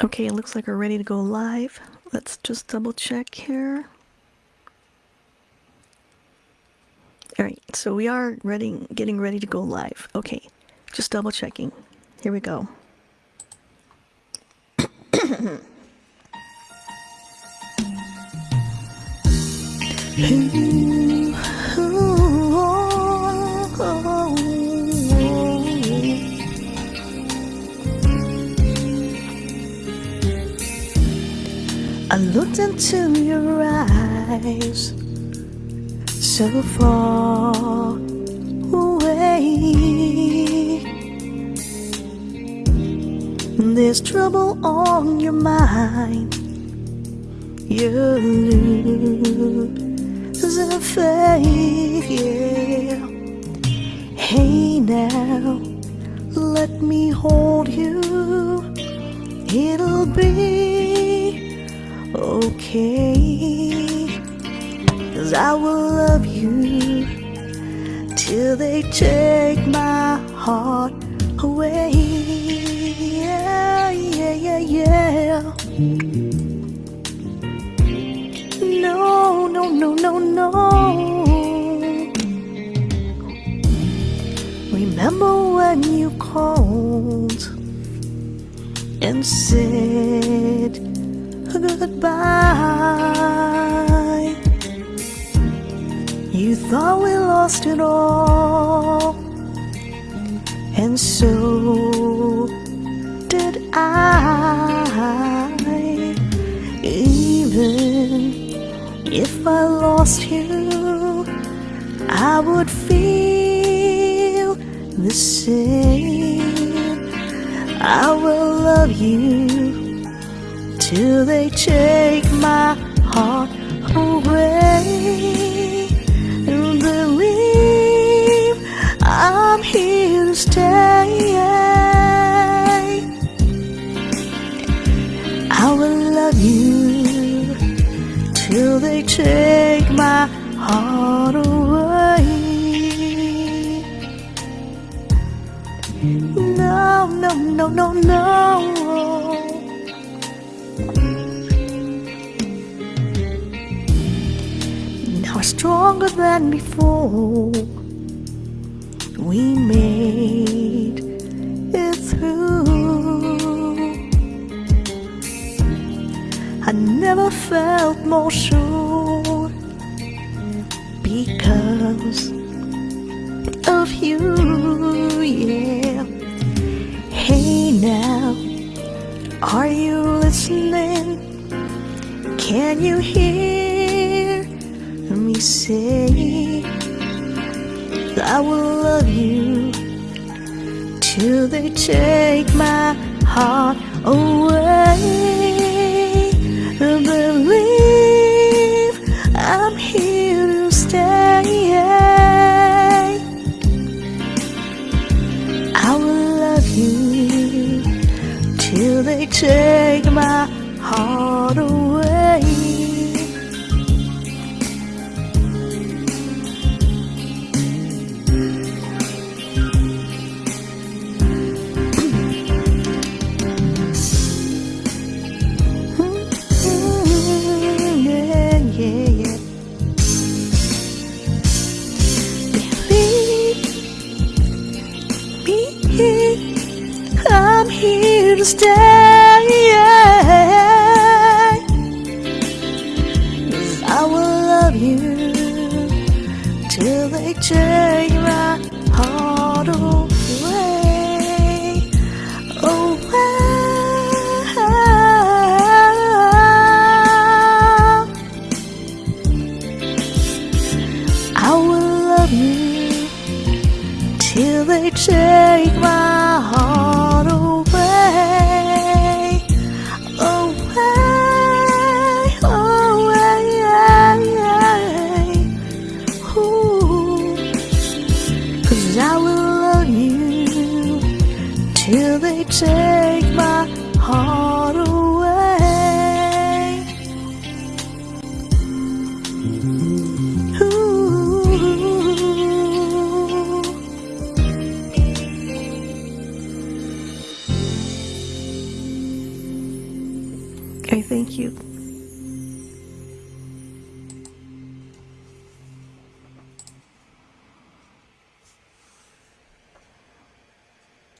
Okay, it looks like we're ready to go live. Let's just double check here. All right, so we are ready, getting ready to go live. Okay, just double checking. Here we go. I looked into your eyes so far away. There's trouble on your mind. You lose a faith, yeah. Hey now, let me hold you. It'll be okay. Cause I will love you till they take my heart away. Yeah, yeah, yeah, yeah. No, no, no, no, no. Remember when you called and said goodbye? You thought we lost it all, and so did I. Even if I lost you, I would feel the same. I will love you till they take my heart away. And believe I'm here to stay. I will love you till they take my heart away. No, no, no, no, no. Now stronger than before. We made it through. I never felt more sure because of you, yeah. Hey now, are you listening? Can you hear say I will love you till they take my heart away? Believe I'm here to stay. I will love you till they take my heart here to stay Cause I will love you Till they take my heart away. Oh, away I will love you Till they take my heart Will they take my heart.